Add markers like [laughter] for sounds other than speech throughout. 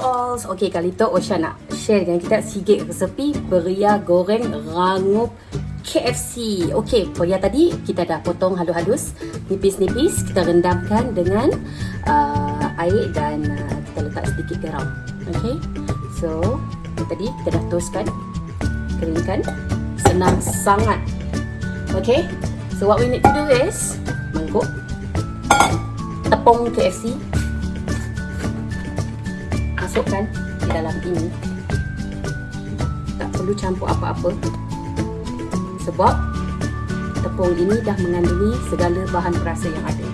all. Okay, kali tu Osha nak share dengan kita sikit resepi beria goreng rangup KFC. Okay, beria tadi kita dah potong halus-halus, nipis-nipis. Kita rendamkan dengan uh, air dan uh, kita letak sedikit garam. Okay, so tadi kita dah toastkan, keringkan. Senang sangat. Okay, so what we need to do is mangkuk tepung KFC masukkan di dalam ini. Tak perlu campur apa-apa. Sebab tepung ini dah mengandungi segala bahan perasa yang ada.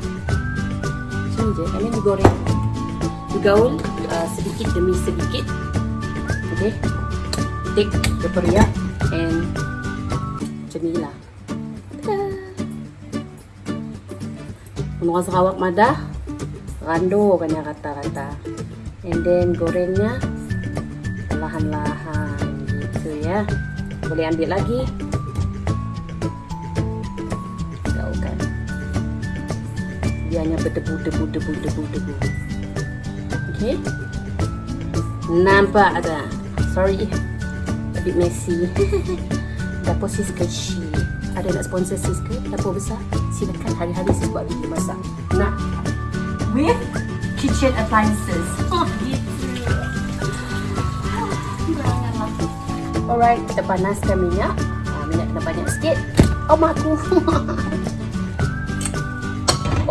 Macam je. Ini digoreng. Digaul uh, sedikit demi sedikit. Ok take the periak and macam ni lah. Menurut Sarawak Madah Rando yang rata-rata and then gorengnya perlahan-lahan gitu ya. Boleh ambil lagi? Gaulkan biarnya berdebu debu debu debu debu. Ok nampak ada? Sorry. A bit messy. [laughs] Dapur Siska Shi ada nak sponsor Siska dapur besar? Silakan. Hari-hari saya buat video masak. Nak? With kitchen appliances. Oh. Alright, kita panaskan minyak. Ha, minyak kena banyak sikit. Oh, maku. [laughs]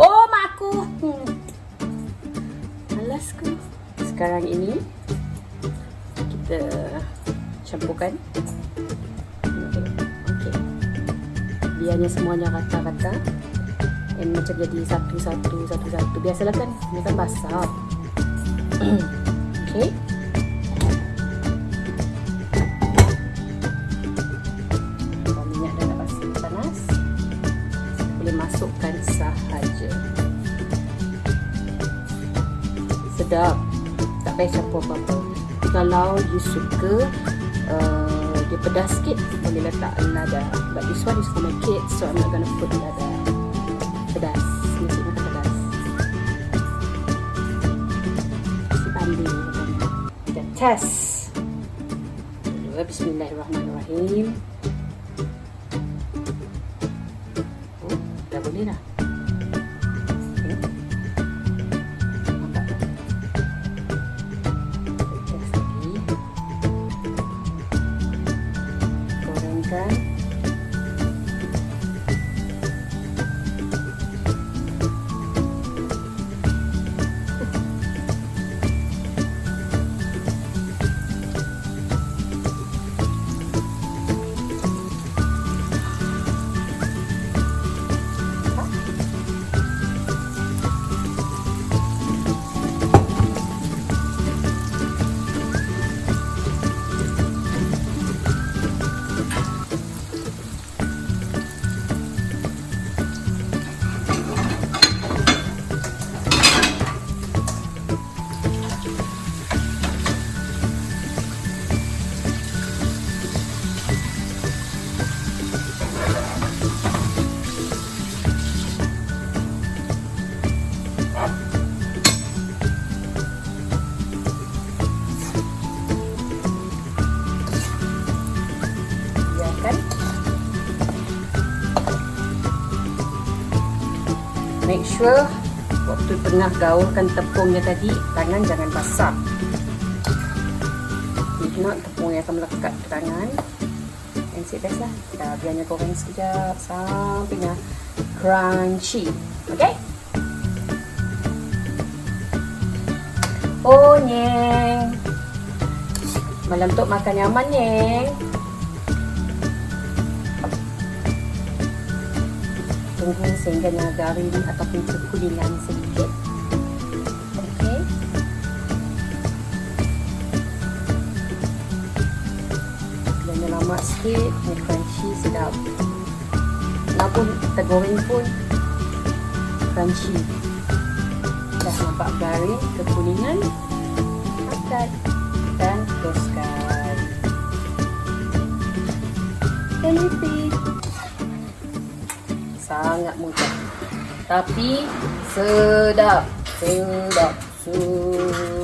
oh. Hmm. Malasku. Sekarang ini, kita campurkan. Okay. Biarnya semuanya rata-rata and macam jadi satu-satu satu-satu biasalah kan ini kan basah. [clears throat] Okay. Masukkan sahaja. Sedap. Tak payah campur apa-apa. Kalau you suka uh, dia pedas sikit boleh letak lada but this one is for my kids so I'm not gonna put lada pedas. Nasi makan pedas? Si pandi kita test. Bismillahirrahmanirrahim. Oh, dah boleh dah make sure waktu tengah gaulkan tepungnya tadi tangan jangan basah. If not tepungnya akan melekat ke tangan. And sit best lah. Kita biarnya goreng sekejap sampainya crunchy. Ok oh nyeng. Malam tu makan nyaman nyeng tunggu sehingga dia garing ataupun kekuningan sedikit. Lama sikit, ni crunchy sedap. Walaupun tergoreng pun crunchy. Dah nampak garing, kekuningan. Angkat dan teruskan. Dan repeat sangat mudah tapi sedap sedap sedap.